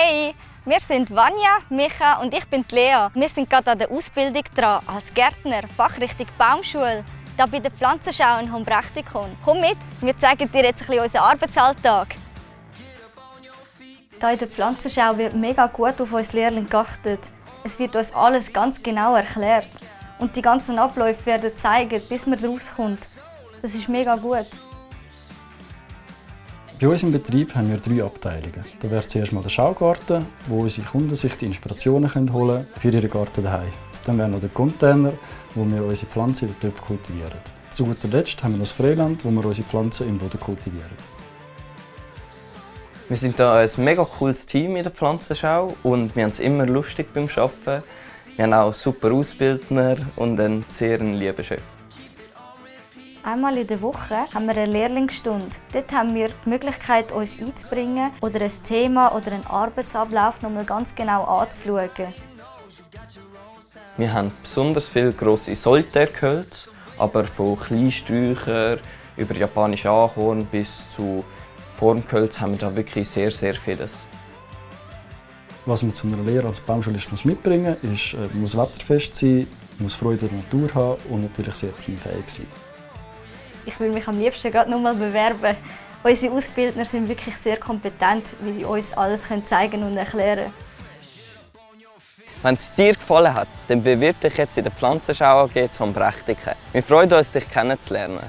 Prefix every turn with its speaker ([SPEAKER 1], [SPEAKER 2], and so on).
[SPEAKER 1] Hey, wir sind Vanja, Micha und ich bin Lea. Wir sind gerade an der Ausbildung dran als Gärtner, Fachrichtung Baumschule, da bei der Pflanzenschau in Hombrechtikon. Komm mit, wir zeigen dir jetzt ein bisschen unseren Arbeitsalltag. Hier in der Pflanzenschau wird mega gut auf uns Lehrlinge geachtet. Es wird uns alles ganz genau erklärt. Und die ganzen Abläufe werden zeigen, bis man rauskommt. Das ist mega gut.
[SPEAKER 2] Bei uns im Betrieb haben wir drei Abteilungen. Da wäre zuerst mal der Schaugarten, wo unsere Kunden sich die Inspirationen holen können für ihren Garten daheim. Dann wäre noch der Container, wo wir unsere Pflanzen in den Töpfen kultivieren. Zu guter Letzt haben wir das Freiland, wo wir unsere Pflanzen im Boden kultivieren.
[SPEAKER 3] Wir sind hier ein mega cooles Team in der Pflanzenschau und wir haben es immer lustig beim Arbeiten. Wir haben auch super Ausbildner und einen sehr lieben Chef.
[SPEAKER 1] Einmal in der Woche haben wir eine Lehrlingsstunde. Dort haben wir die Möglichkeit, uns einzubringen oder ein Thema oder einen Arbeitsablauf noch mal ganz genau anzuschauen.
[SPEAKER 3] Wir haben besonders viele grosse Solitärgehölze, aber von Kleinsträuchern über japanische Ahorn bis zu Formgehölz haben wir da wirklich sehr, sehr vieles.
[SPEAKER 2] Was man zu einer Lehre als Baumschulist muss mitbringen muss, ist, äh, muss wetterfest sein, muss Freude an der Natur haben und natürlich sehr teamfähig sein.
[SPEAKER 1] Ich will mich am liebsten gerade noch mal bewerben. Unsere Ausbildner sind wirklich sehr kompetent, wie sie uns alles zeigen und erklären können.
[SPEAKER 3] Wenn es dir gefallen hat, dann bewirb dich jetzt in der Pflanzenschau AG zum Brechtiken. Wir freuen uns, dich kennenzulernen.